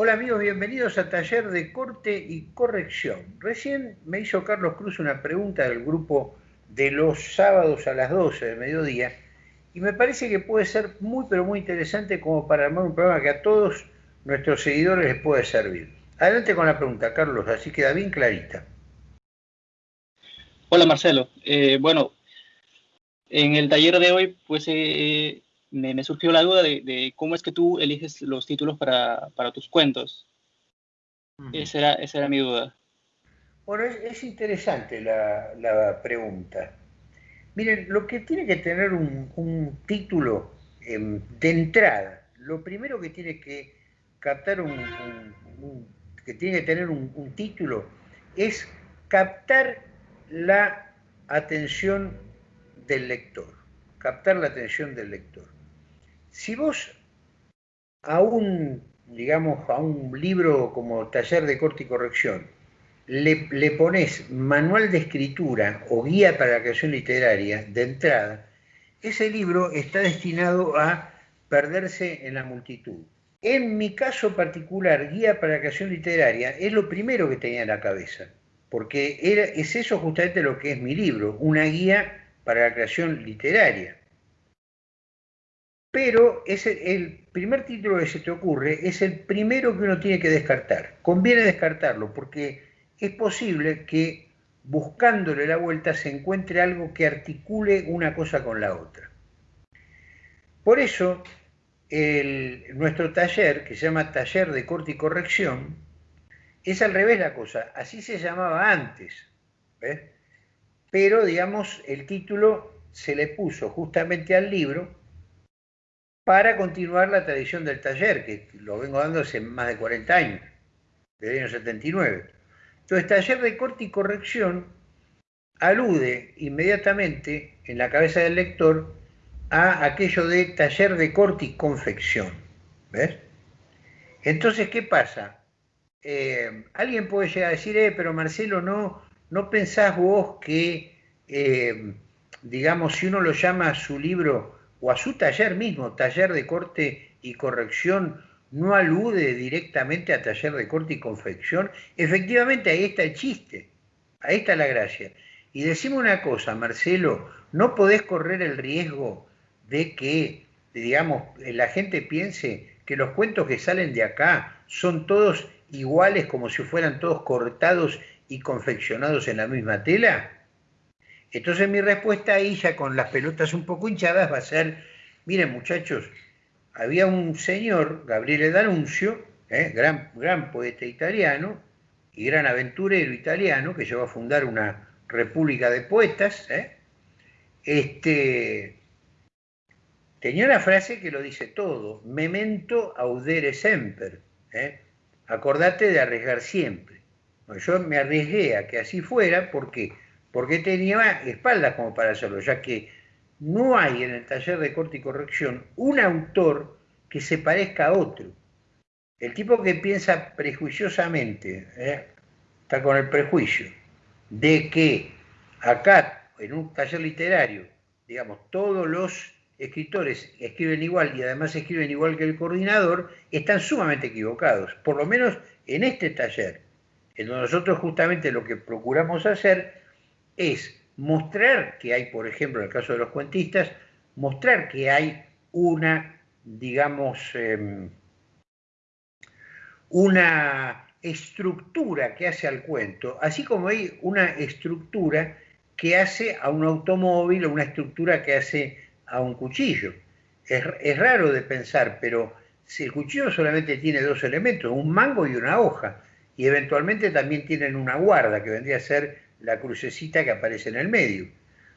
Hola amigos, bienvenidos a Taller de Corte y Corrección. Recién me hizo Carlos Cruz una pregunta del grupo de los sábados a las 12 del mediodía y me parece que puede ser muy pero muy interesante como para armar un programa que a todos nuestros seguidores les puede servir. Adelante con la pregunta, Carlos, así queda bien clarita. Hola Marcelo. Eh, bueno, en el taller de hoy pues eh, me, surgió la duda de, cómo es que tú eliges los títulos para, tus cuentos. esa, era, esa era mi duda. Bueno, es, interesante la, pregunta. Miren, lo que tiene que tener un, título em, de entrada, lo primero que tiene que captar un, que tiene que tener un título es captar la atención del lector, captar la atención del lector. Si vos a un, digamos, a un libro como Taller de Corte y Corrección le, pones manual de escritura o guía para la creación literaria de entrada, ese libro está destinado a perderse en la multitud. En mi caso particular, guía para la creación literaria es lo primero que tenía en la cabeza, porque era, es eso justamente lo que es mi libro, una guía para la creación literaria. Pero es el, primer título que se te ocurre es el primero que uno tiene que descartar. Conviene descartarlo porque es posible que buscándole la vuelta se encuentre algo que articule una cosa con la otra. Por eso, nuestro taller, que se llama Taller de Corte y Corrección, es al revés la cosa. Así se llamaba antes. Pero, digamos, el título se le puso justamente al libro para continuar la tradición del taller, que lo vengo dando hace más de 40 años, desde el año 79. Entonces, taller de corte y corrección alude inmediatamente en la cabeza del lector a aquello de taller de corte y confección. ¿Ves? Entonces, ¿qué pasa? Eh, alguien puede llegar a decir, eh, pero Marcelo, no, no pensás vos que, eh, digamos, si uno lo llama a su libro o a su taller mismo, taller de corte y corrección, no alude directamente a taller de corte y confección, efectivamente ahí está el chiste, ahí está la gracia. Y decimos una cosa, Marcelo, no podés correr el riesgo de que, digamos, la gente piense que los cuentos que salen de acá son todos iguales como si fueran todos cortados y confeccionados en la misma tela. Entonces mi respuesta ahí, ya con las pelotas un poco hinchadas, va a ser, miren muchachos, había un señor, Gabriele D'Annunzio, ¿eh? gran, gran poeta italiano y gran aventurero italiano, que llegó a fundar una república de poetas, ¿eh? este, tenía una frase que lo dice todo, memento audere semper, ¿eh? acordate de arriesgar siempre. yo me arriesgué a que así fuera porque porque tenía espaldas como para hacerlo, ya que no hay en el taller de corte y corrección un autor que se parezca a otro. El tipo que piensa prejuiciosamente, ¿eh? está con el prejuicio, de que acá, en un taller literario, digamos, todos los escritores escriben igual y además escriben igual que el coordinador, están sumamente equivocados, por lo menos en este taller, en donde nosotros justamente lo que procuramos hacer es mostrar que hay, por ejemplo, en el caso de los cuentistas, mostrar que hay una, digamos, em, una estructura que hace al cuento, así como hay una estructura que hace a un automóvil o una estructura que hace a un cuchillo. Es, es, raro de pensar, pero si el cuchillo solamente tiene dos elementos, un mango y una hoja, y eventualmente también tienen una guarda, que vendría a ser la crucecita que aparece en el medio.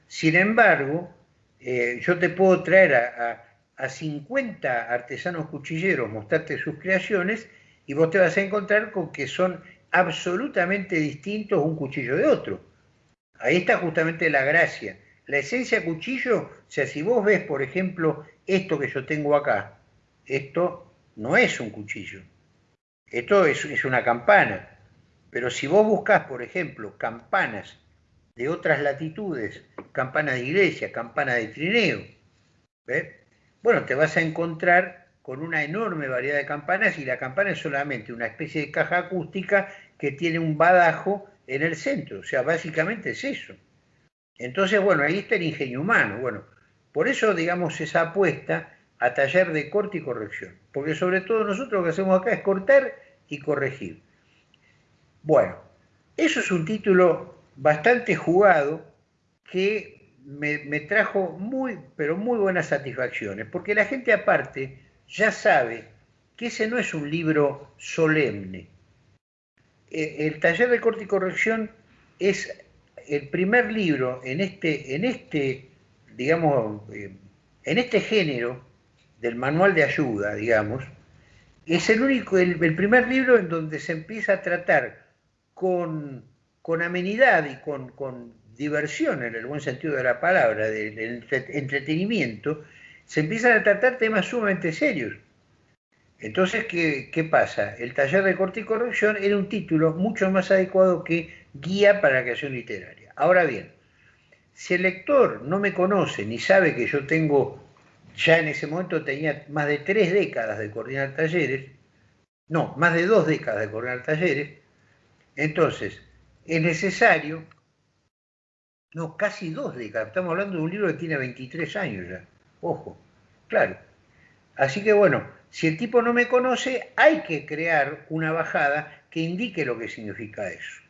Sin embargo, eh, yo te puedo traer a, 50 artesanos cuchilleros, mostrarte sus creaciones, y vos te vas a encontrar con que son absolutamente distintos un cuchillo de otro. Ahí está justamente la gracia. La esencia cuchillo, o sea, si vos ves, por ejemplo, esto que yo tengo acá, esto no es un cuchillo. Esto es, es una campana. Pero si vos buscás, por ejemplo, campanas de otras latitudes, campanas de iglesia, campanas de trineo, bueno, te vas a encontrar con una enorme variedad de campanas y la campana es solamente una especie de caja acústica que tiene un badajo en el centro, o sea, básicamente es eso. Entonces, bueno, ahí está el ingenio humano. Bueno, por eso, digamos, esa apuesta a taller de corte y corrección, porque sobre todo nosotros lo que hacemos acá es cortar y corregir. Bueno, eso es un título bastante jugado que me, trajo muy, pero muy buenas satisfacciones, porque la gente aparte ya sabe que ese no es un libro solemne. E, el taller de corte y corrección es el primer libro en este, en este digamos, eh, en este género del manual de ayuda, digamos, es el único, el, primer libro en donde se empieza a tratar con, amenidad y con, diversión, en el buen sentido de la palabra, del entretenimiento, se empiezan a tratar temas sumamente serios. Entonces, ¿qué, ¿qué, pasa? El taller de corte y corrección era un título mucho más adecuado que guía para la creación literaria. Ahora bien, si el lector no me conoce ni sabe que yo tengo, ya en ese momento tenía más de tres décadas de coordinar talleres, no, más de dos décadas de coordinar talleres, entonces es necesario, no, casi dos décadas, estamos hablando de un libro que tiene 23 años ya, ojo, claro. Así que bueno, si el tipo no me conoce, hay que crear una bajada que indique lo que significa eso.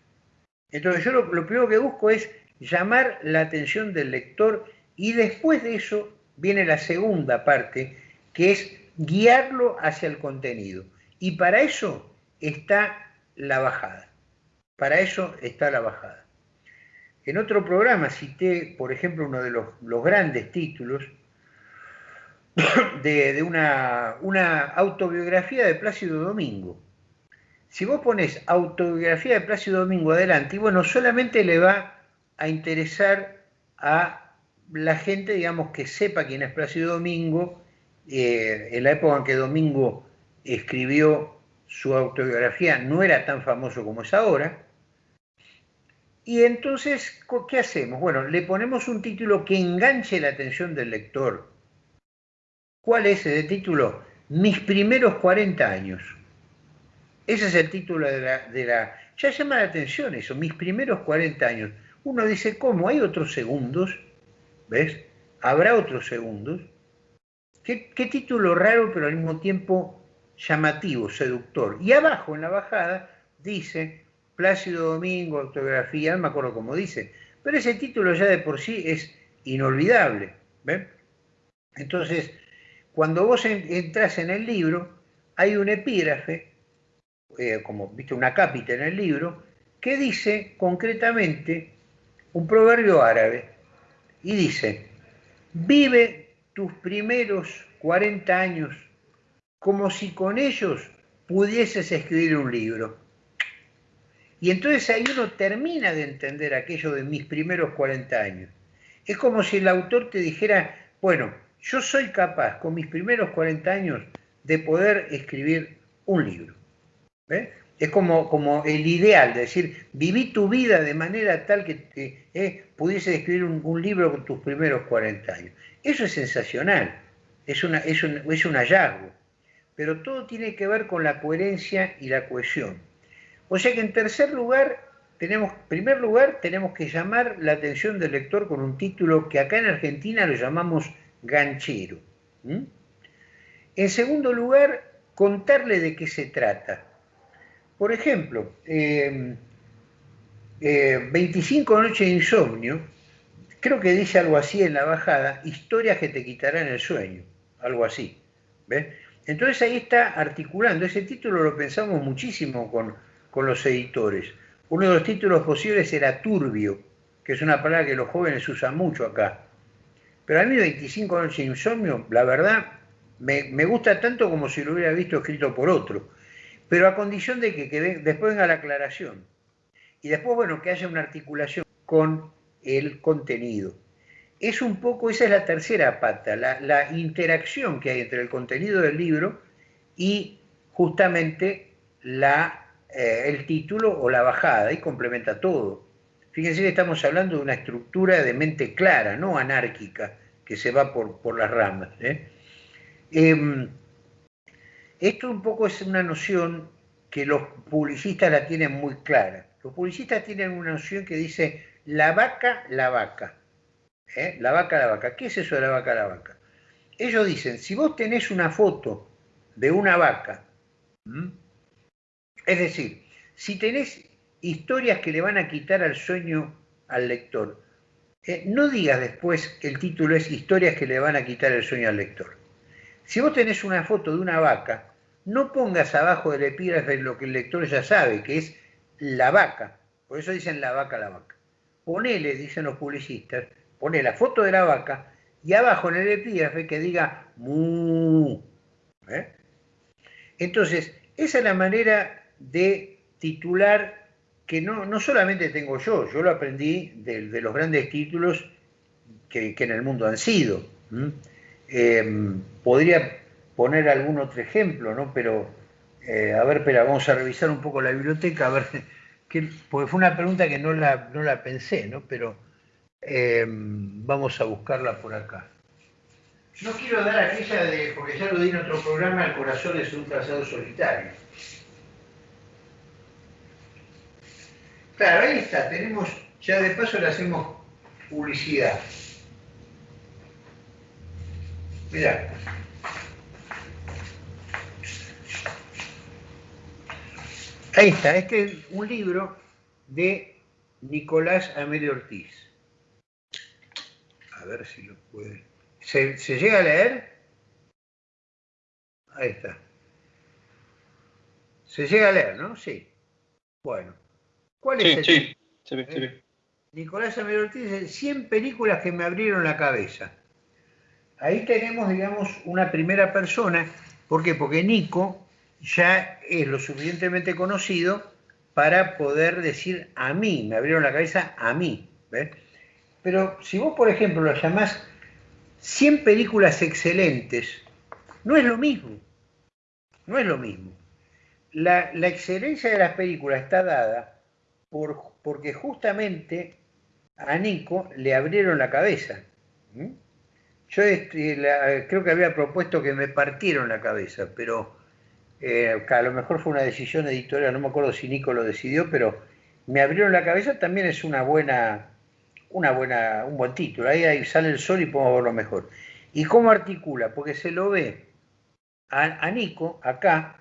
Entonces yo lo, lo primero que busco es llamar la atención del lector y después de eso viene la segunda parte, que es guiarlo hacia el contenido. Y para eso está la bajada. Para eso está la bajada. En otro programa cité, por ejemplo, uno de los, grandes títulos de, una, autobiografía de Plácido Domingo. Si vos pones autobiografía de Plácido Domingo adelante, bueno, solamente le va a interesar a la gente, digamos, que sepa quién es Plácido Domingo, eh, en la época en que Domingo escribió su autobiografía no era tan famoso como es ahora. Y entonces, ¿qué hacemos? Bueno, le ponemos un título que enganche la atención del lector. ¿Cuál es ese título? Mis primeros 40 años. Ese es el título de la, de la... Ya llama la atención eso, mis primeros 40 años uno dice, ¿cómo? ¿Hay otros segundos? ¿Ves? ¿Habrá otros segundos? ¿Qué, título raro, pero al mismo tiempo llamativo, seductor. Y abajo, en la bajada, dice Plácido Domingo, autografía, no me acuerdo cómo dice, pero ese título ya de por sí es inolvidable. ¿ves? Entonces, cuando vos entras en el libro, hay un epígrafe, eh, como viste una cápita en el libro, que dice concretamente un proverbio árabe y dice, vive tus primeros 40 años como si con ellos pudieses escribir un libro. Y entonces ahí uno termina de entender aquello de mis primeros 40 años. Es como si el autor te dijera, bueno, yo soy capaz con mis primeros 40 años de poder escribir un libro. ¿Ves? es como, como el ideal, de decir, viví tu vida de manera tal que eh, pudiese escribir un, libro con tus primeros 40 años. Eso es sensacional, es, una, es, un, es un hallazgo, pero todo tiene que ver con la coherencia y la cohesión. O sea que en tercer lugar, tenemos, primer lugar, tenemos que llamar la atención del lector con un título que acá en Argentina lo llamamos ganchero. En segundo lugar, contarle de qué se trata por ejemplo, 25 em, eh, noches de insomnio, creo que dice algo así en la bajada, historias que te quitarán el sueño, algo así. ¿ves? Entonces ahí está articulando, ese título lo pensamos muchísimo con, con los editores. Uno de los títulos posibles era turbio, que es una palabra que los jóvenes usan mucho acá. Pero a mí 25 noches de insomnio, la verdad, me, me gusta tanto como si lo hubiera visto escrito por otro pero a condición de que, después venga la aclaración. Y después, bueno, que haya una articulación con el contenido. Es un poco, esa es la tercera pata, la, interacción que hay entre el contenido del libro y justamente la, eh, el título o la bajada, y complementa todo. Fíjense que estamos hablando de una estructura de mente clara, no anárquica, que se va por, las ramas. ¿eh? Em, esto un poco es una noción que los publicistas la tienen muy clara. Los publicistas tienen una noción que dice la vaca, la vaca. ¿Eh? La vaca, la vaca. ¿Qué es eso de la vaca, la vaca? Ellos dicen, si vos tenés una foto de una vaca, es decir, si tenés historias que le van a quitar al sueño al lector, eh, no digas después que el título es historias que le van a quitar el sueño al lector. Si vos tenés una foto de una vaca, no pongas abajo del epígrafe lo que el lector ya sabe, que es la vaca. Por eso dicen la vaca, la vaca. Ponele, dicen los publicistas, pone la foto de la vaca y abajo en el epígrafe que diga mu. ¿eh? Entonces, esa es la manera de titular que no, no solamente tengo yo, yo lo aprendí de, los grandes títulos que, en el mundo han sido. Em, podría poner algún otro ejemplo, ¿no? Pero, eh, a ver, espera, vamos a revisar un poco la biblioteca, a ver, que, porque fue una pregunta que no la, no la pensé, ¿no? Pero em, vamos a buscarla por acá. No quiero dar aquella de, porque ya lo di en otro programa, El corazón es un trazado solitario. Claro, ahí está, tenemos, ya de paso le hacemos publicidad. Mirá. Ahí está, este es un libro de Nicolás Amelio Ortiz. A ver si lo puede. ¿Se, llega a leer? Ahí está. Se llega a leer, ¿no? Sí. Bueno. ¿Cuál es el sí, se ve, se ve. Nicolás Ortiz dice 100 películas que me abrieron la cabeza. Ahí tenemos, digamos, una primera persona. ¿Por qué? Porque Nico ya es lo suficientemente conocido para poder decir a mí, me abrieron la cabeza a mí. Pero si vos, por ejemplo, lo llamás 100 películas excelentes, no es lo mismo. No es lo mismo. La, excelencia de las películas está dada por, porque justamente a Nico le abrieron la cabeza. Yo este, creo que había propuesto que me partieron la cabeza, pero eh, a lo mejor fue una decisión editorial, no me acuerdo si Nico lo decidió, pero me abrieron la cabeza también es una buena, una buena, un buen título. Ahí, ahí sale el sol y podemos verlo mejor. ¿Y cómo articula? Porque se lo ve a, a Nico acá,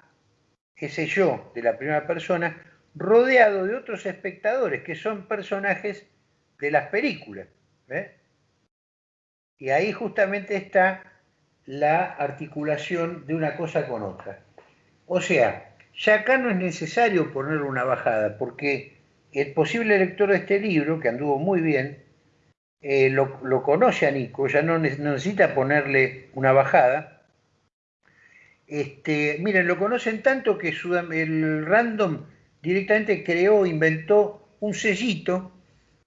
ese yo de la primera persona, rodeado de otros espectadores que son personajes de las películas. Y ahí justamente está la articulación de una cosa con otra. O sea, ya acá no es necesario poner una bajada, porque el posible lector de este libro, que anduvo muy bien, eh, lo, conoce a Nico, ya no, necesita ponerle una bajada. Este, miren, lo conocen tanto que el random directamente creó, inventó un sellito,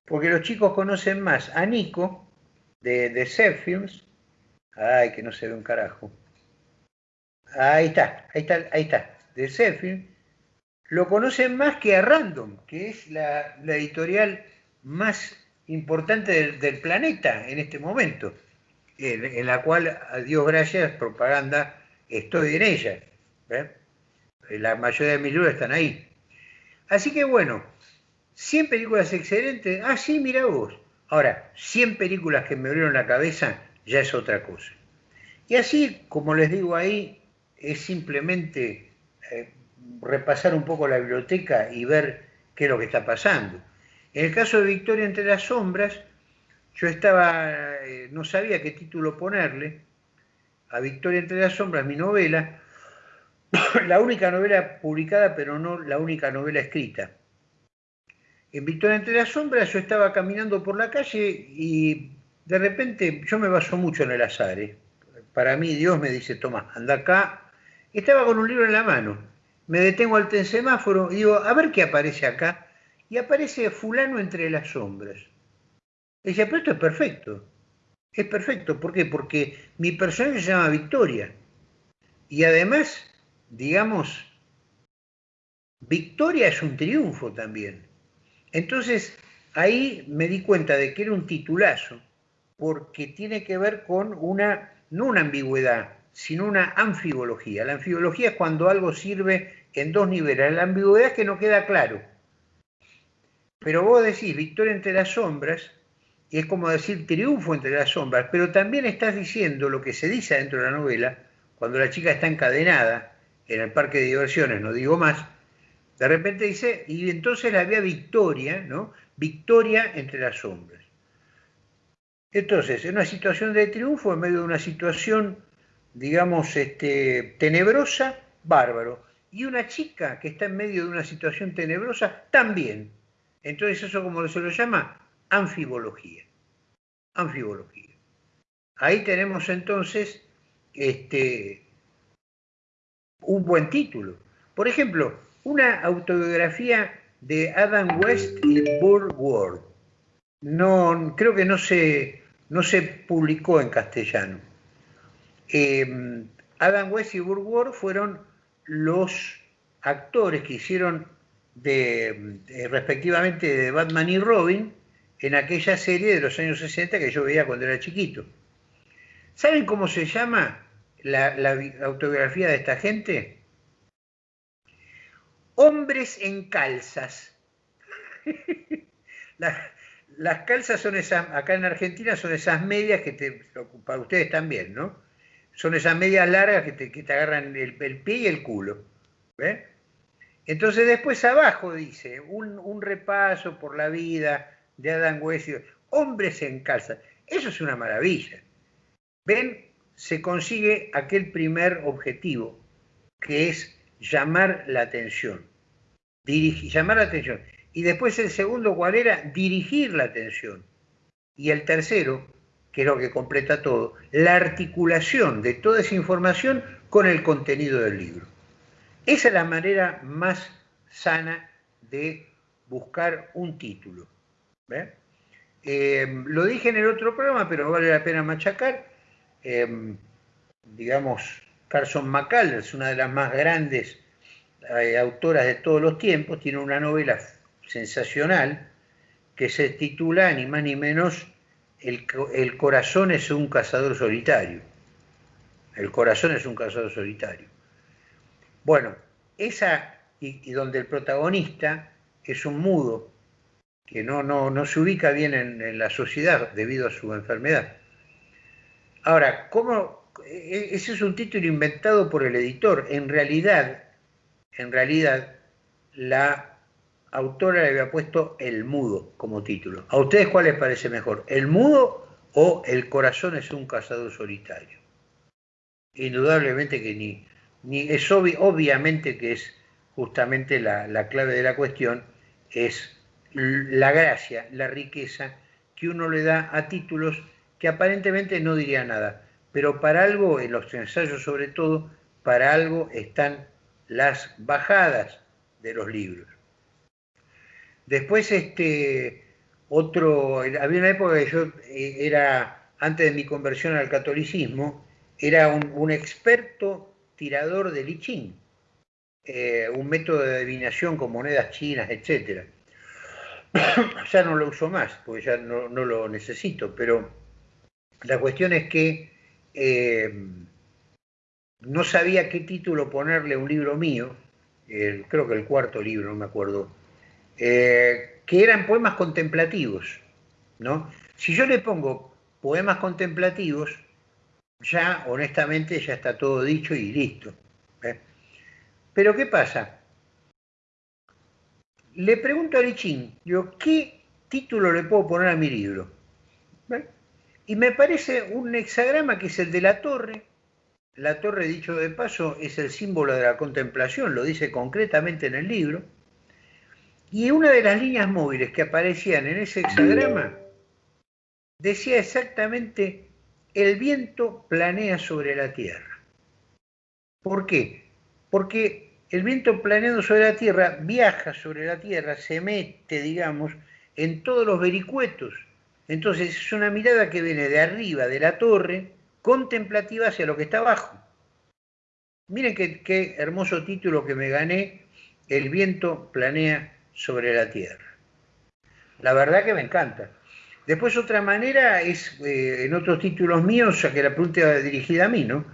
porque los chicos conocen más a Nico de, de Films. Ay, que no se ve un carajo. Ahí está, ahí está, ahí está, de. Lo conocen más que a Random, que es la, editorial más importante del, planeta en este momento, en, la cual, a Dios gracias, propaganda, estoy en ella. La mayoría de mis libros están ahí. Así que bueno, 100 películas excelentes. Ah, sí, mira vos. Ahora, 100 películas que me abrieron la cabeza ya es otra cosa. Y así, como les digo ahí, es simplemente eh, repasar un poco la biblioteca y ver qué es lo que está pasando. En el caso de Victoria entre las sombras, yo estaba, eh, no sabía qué título ponerle a Victoria entre las sombras, mi novela, la única novela publicada, pero no la única novela escrita. En Victoria entre las sombras yo estaba caminando por la calle y de repente yo me baso mucho en el azar. ¿eh? Para mí Dios me dice, toma, anda acá. Estaba con un libro en la mano. Me detengo al semáforo y digo, a ver qué aparece acá. Y aparece fulano entre las sombras. Y decía, pero esto es perfecto. Es perfecto. ¿Por qué? Porque mi personaje se llama Victoria. Y además, digamos, Victoria es un triunfo también. Entonces, ahí me di cuenta de que era un titulazo, porque tiene que ver con una, no una ambigüedad, sino una anfibología. La anfibología es cuando algo sirve en dos niveles. La ambigüedad es que no queda claro. Pero vos decís victoria entre las sombras, y es como decir triunfo entre las sombras, pero también estás diciendo lo que se dice dentro de la novela, cuando la chica está encadenada en el parque de diversiones, no digo más, de repente dice, y entonces había victoria, ¿no? Victoria entre las sombras. Entonces, en una situación de triunfo, en medio de una situación, digamos, este, tenebrosa, bárbaro. Y una chica que está en medio de una situación tenebrosa, también. Entonces, eso como se lo llama, anfibología. Anfibología. Ahí tenemos entonces este, un buen título. Por ejemplo, una autobiografía de Adam West y Burr Ward. No, creo que no se, no se publicó en castellano. Em, Adam West y Burr Ward fueron los actores que hicieron respectivamente de Batman y Robin en aquella serie de los años 60 que yo veía cuando era chiquito. ¿Saben cómo se llama la, autobiografía de esta gente? Hombres en calzas. las, calzas son esas, acá en Argentina son esas medias que te, para ustedes también, ¿no? Son esas medias largas que te, agarran el, pie y el culo. Entonces después abajo dice, un, repaso por la vida de Adam West, hombres en calzas. Eso es una maravilla. ¿Ven? Se consigue aquel primer objetivo, que es llamar la atención. Llamar la atención. Y después el segundo, ¿cuál era? Dirigir la atención. Y el tercero, que es lo que completa todo, la articulación de toda esa información con el contenido del libro. Esa es la manera más sana de buscar un título. Eh, lo dije en el otro programa, pero vale la pena machacar. Eh, digamos, Carson McCullers, una de las más grandes eh, autoras de todos los tiempos, tiene una novela sensacional que se titula ni más ni menos El, corazón es un cazador solitario. El corazón es un cazador solitario. Bueno, esa y, donde el protagonista es un mudo que no, no, no se ubica bien en, en, la sociedad debido a su enfermedad. Ahora, ¿cómo? E, ese es un título inventado por el editor. En realidad, en realidad la autora le había puesto El Mudo como título. ¿A ustedes cuál les parece mejor? ¿El Mudo o El Corazón es un cazador solitario? Indudablemente que ni, ni es obviamente que es justamente la, la clave de la cuestión, es la gracia, la riqueza que uno le da a títulos que aparentemente no diría nada, pero para algo, en los ensayos sobre todo, para algo están las bajadas de los libros. Después, este, otro, había una época que yo eh, era, antes de mi conversión al catolicismo, era un, experto tirador de lichín, eh, un método de adivinación con monedas chinas, etc. ya no lo uso más, porque ya no, lo necesito, pero la cuestión es que eh, no sabía qué título ponerle a un libro mío, creo que el cuarto libro, no me acuerdo, eh, que eran poemas contemplativos. ¿no? Si yo le pongo poemas contemplativos, ya honestamente ya está todo dicho y listo. ¿eh? Pero ¿qué pasa? Le pregunto a Lichín, yo, ¿qué título le puedo poner a mi libro? Y me parece un hexagrama que es el de la torre, la torre, dicho de paso, es el símbolo de la contemplación, lo dice concretamente en el libro. Y una de las líneas móviles que aparecían en ese hexagrama decía exactamente, el viento planea sobre la tierra. ¿Por qué? Porque el viento planeando sobre la tierra viaja sobre la tierra, se mete, digamos, en todos los vericuetos. Entonces es una mirada que viene de arriba de la torre contemplativa hacia lo que está abajo. Miren qué, hermoso título que me gané, El viento planea sobre la tierra. La verdad que me encanta. Después otra manera es, eh, en otros títulos míos, ya que la pregunta va dirigida a mí, ¿no?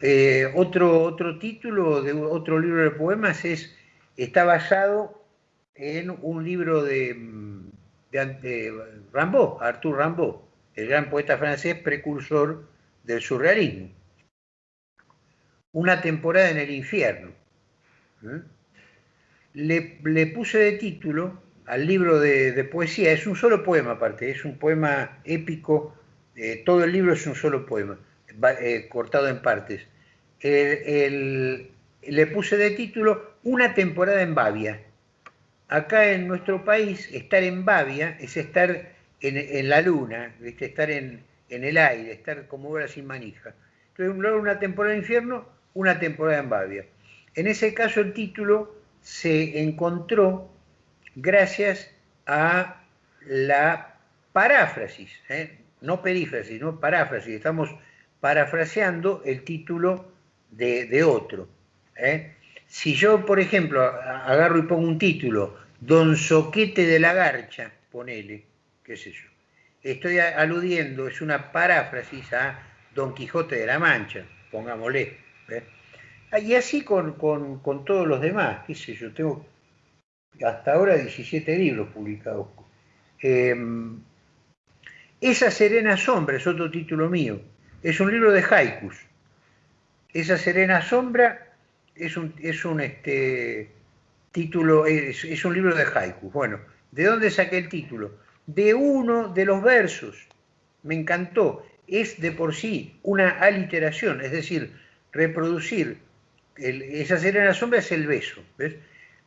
Eh, otro, otro título de otro libro de poemas es, está basado en un libro de, de, Rimbaud, Arthur Rimbaud, el gran poeta francés precursor del surrealismo. Una temporada en el infierno. ¿eh? Le, puse de título al libro de, poesía, es un solo poema aparte, es un poema épico, eh, todo el libro es un solo poema, eh, cortado en partes. le puse de título Una temporada en Bavia. Acá en nuestro país, estar en Bavia es estar en, la luna, estar en, el aire, estar como ahora sin manija. Entonces, una temporada en infierno, una temporada en Bavia. En ese caso, el título se encontró gracias a la paráfrasis, ¿eh? no perífrasis, no paráfrasis, estamos parafraseando el título de, otro. ¿eh? Si yo, por ejemplo, agarro y pongo un título, Don Soquete de la Garcha, ponele, qué sé yo, estoy aludiendo, es una paráfrasis a Don Quijote de la Mancha, pongámosle. ¿eh? Ah, y así con, todos los demás, qué sé yo, tengo hasta ahora 17 libros publicados. Em, Esa Serena Sombra es otro título mío, es un libro de haikus. Esa Serena Sombra es un, es un este, título, es, un libro de haikus. Bueno, ¿de dónde saqué el título? De uno de los versos. Me encantó. Es de por sí una aliteración, es decir, reproducir esa serena sombra es el beso, ¿ves?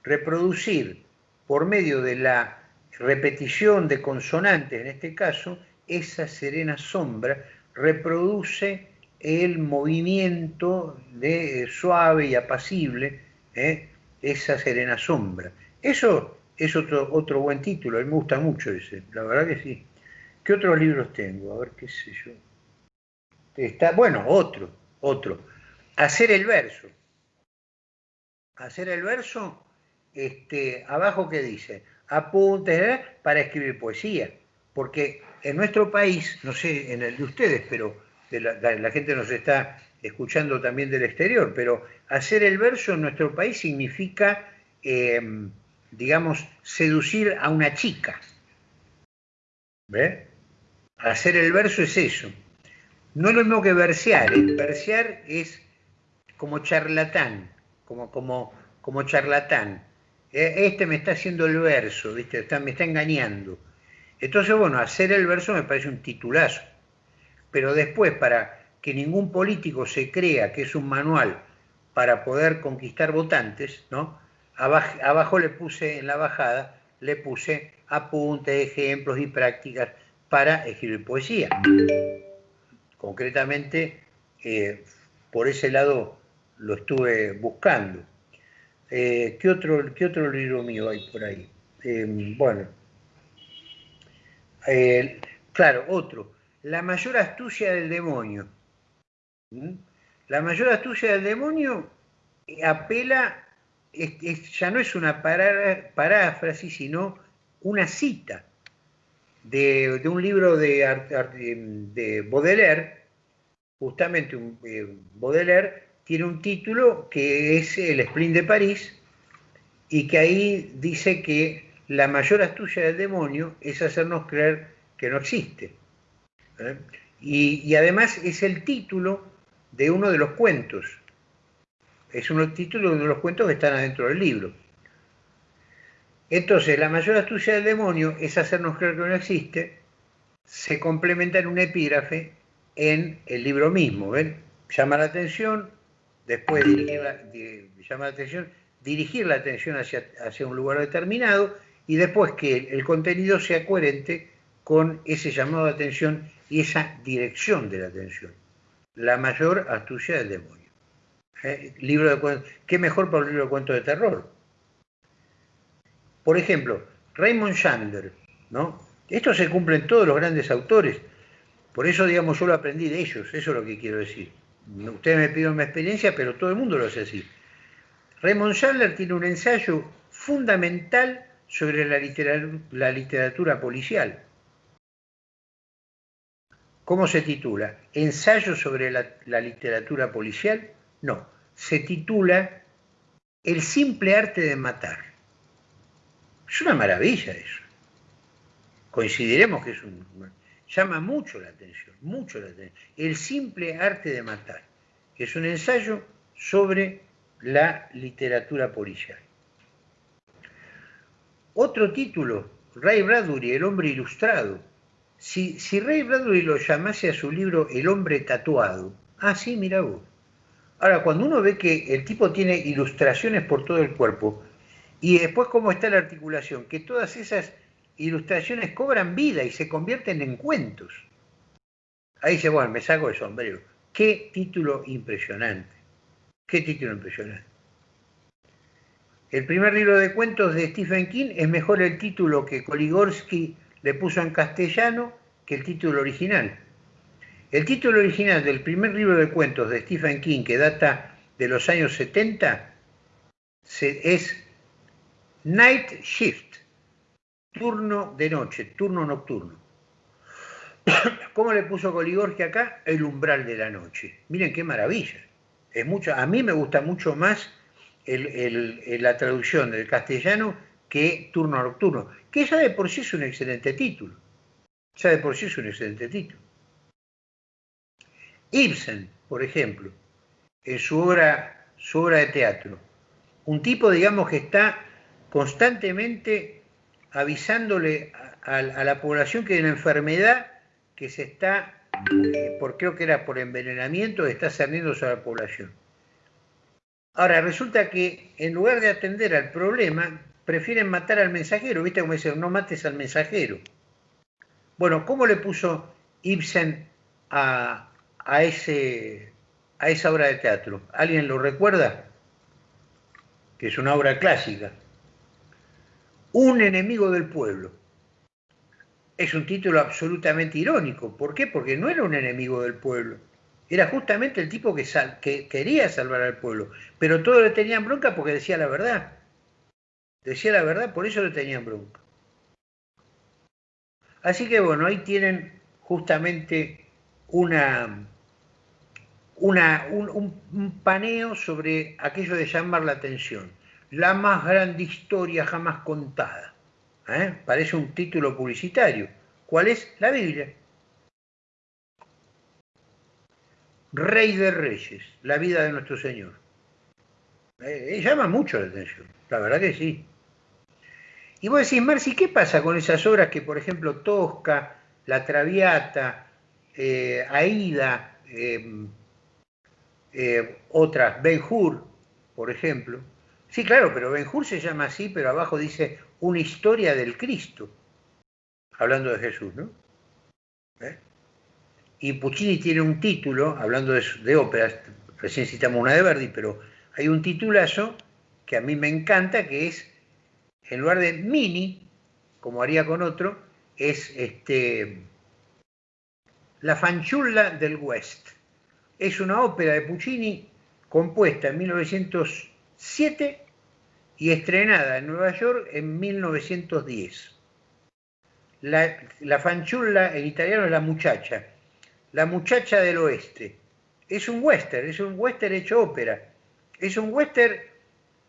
Reproducir por medio de la repetición de consonantes, en este caso, esa serena sombra reproduce el movimiento de, suave y apacible, ¿eh? esa serena sombra. Eso es otro, otro buen título, a mí me gusta mucho ese, la verdad que sí. ¿Qué otros libros tengo? A ver qué sé yo. Está, bueno, otro, otro. Hacer el verso hacer el verso, este, abajo que dice, apuntes para escribir poesía, porque en nuestro país, no sé en el de ustedes, pero la, gente nos está escuchando también del exterior, pero hacer el verso en nuestro país significa, em, digamos, seducir a una chica. ¿Ve? Hacer el verso es eso. No es lo mismo que versear. Versear es como charlatán como, como, como charlatán. E, este me está haciendo el verso, ¿viste? me está engañando. Entonces, bueno, hacer el verso me parece un titulazo. Pero después, para que ningún político se crea que es un manual para poder conquistar votantes, ¿no? Abajo, le puse, en la bajada, le puse apuntes, ejemplos y prácticas para escribir poesía. Concretamente, eh, por ese lado lo estuve buscando. Eh, ¿qué, otro, ¿Qué otro libro mío hay por ahí? Em, bueno, eh, claro, otro. La mayor astucia del demonio. ¿Mm? La mayor astucia del demonio apela, ya no es una paráfrasis, sino una cita de, un libro de, de, Baudelaire, justamente eh, Baudelaire, tiene un título que es el Sprint de París y que ahí dice que la mayor astucia del demonio es hacernos creer que no existe. ¿Eh? Y, además es el título de uno de los cuentos. Es un título de uno de los cuentos que están adentro del libro. Entonces, la mayor astucia del demonio es hacernos creer que no existe, se complementa en un epígrafe en el libro mismo. ¿ven? Llama la atención, después dirigir la, llama la atención, dirigir la atención hacia, hacia un lugar determinado y después que el contenido sea coherente con ese llamado de atención y esa dirección de la atención. La mayor astucia del demonio. ¿Eh? Libro de ¿Qué mejor para un libro de cuentos de terror? Por ejemplo, Raymond Chandler, ¿no? Esto se cumple en todos los grandes autores. Por eso, digamos, yo lo aprendí de ellos, eso es lo que quiero decir. Ustedes me piden mi experiencia, pero todo el mundo lo hace así. Raymond Chandler tiene un ensayo fundamental sobre la literatura, policial. ¿Cómo se titula? ¿Ensayo sobre la, literatura policial? No, se titula El simple arte de matar. Es una maravilla eso. Coincidiremos que es un... llama mucho la atención, mucho la atención. El simple arte de matar. Es un ensayo sobre la literatura policial. Otro título, Ray Bradbury, El hombre ilustrado. Si, si Ray Bradbury lo llamase a su libro El hombre tatuado, ah, sí, mira vos. Ahora, cuando uno ve que el tipo tiene ilustraciones por todo el cuerpo, y después cómo está la articulación, que todas esas ilustraciones cobran vida y se convierten en cuentos. Ahí dice, bueno, me saco el sombrero. Qué título impresionante. Qué título impresionante. El primer libro de cuentos de Stephen King es mejor el título que Koligorsky le puso en castellano que el título original. El título original del primer libro de cuentos de Stephen King, que data de los años 70, es Night Shift, turno de noche, turno nocturno. ¿Cómo le puso Koligorsky acá? El umbral de la noche. Miren qué maravilla. Es mucho, a mí me gusta mucho más la traducción del castellano que turno nocturno, que ya de por sí es un excelente título. Ya de por sí es un excelente título. Ibsen, por ejemplo, en su obra, su obra de teatro, un tipo, digamos, que está constantemente avisándole a, la población que hay una enfermedad que se está, eh, por, creo que era por envenenamiento, está cerniendo sobre la población. Ahora, resulta que en lugar de atender al problema, prefieren matar al mensajero. ¿Viste cómo dicen? No mates al mensajero. Bueno, ¿cómo le puso Ibsen a, esa obra de teatro? ¿Alguien lo recuerda? Que es una obra clásica. Un enemigo del pueblo. Es un título absolutamente irónico. ¿Por qué? Porque no era un enemigo del pueblo era justamente el tipo que, que, quería salvar al pueblo, pero todos le tenían bronca porque decía la verdad. Decía la verdad, por eso le tenían bronca. Así que bueno, ahí tienen justamente una un, paneo sobre aquello de llamar la atención. La más grande historia jamás contada. ¿eh? Parece un título publicitario. ¿Cuál es? La Biblia. Rey de Reyes, la vida de nuestro Señor. Eh, eh, llama mucho la atención, la verdad que sí. Y vos decís, Marci, ¿qué pasa con esas obras que, por ejemplo, Tosca, La Traviata, eh, Aida, em, otras, Ben Hur, por ejemplo? Sí, claro, pero Ben Hur se llama así, pero abajo dice una historia del Cristo, hablando de Jesús, ¿no? Y Puccini tiene un título, hablando de, óperas, recién citamos una de Verdi, pero hay un titulazo que a mí me encanta, que es, en lugar de mini, como haría con otro, es este, La fanciulla del West. Es una ópera de Puccini compuesta en 1907 y estrenada en Nueva York en 1910. La, la fanciulla en italiano es la muchacha la muchacha del oeste. Es un western, es un western hecho ópera. Es un western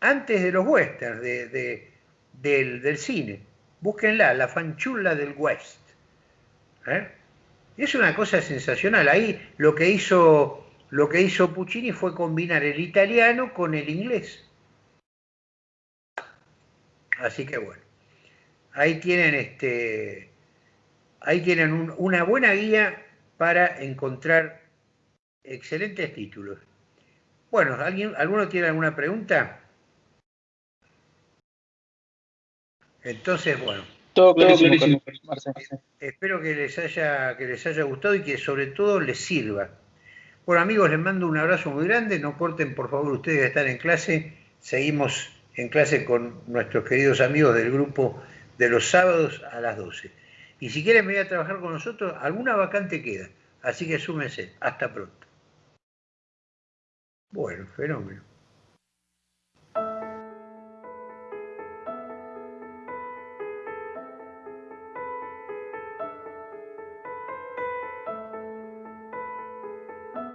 antes de los westerns del, cine. Búsquenla, la fanchula del West. ¿Eh? Es una cosa sensacional. Ahí lo que hizo Puccini fue combinar el italiano con el inglés. Así que bueno, ahí tienen este, ahí tienen una buena guía para encontrar excelentes títulos. Bueno, ¿alguien, ¿alguno tiene alguna pregunta? Entonces, bueno. Todo clarísimo, Espero que les, haya, que les haya gustado y que sobre todo les sirva. Bueno, amigos, les mando un abrazo muy grande. No corten, por favor, ustedes que están en clase. Seguimos en clase con nuestros queridos amigos del grupo de los sábados a las 12. Y si quieren venir a trabajar con nosotros, alguna vacante queda. Así que súmense. Hasta pronto. Bueno, fenómeno.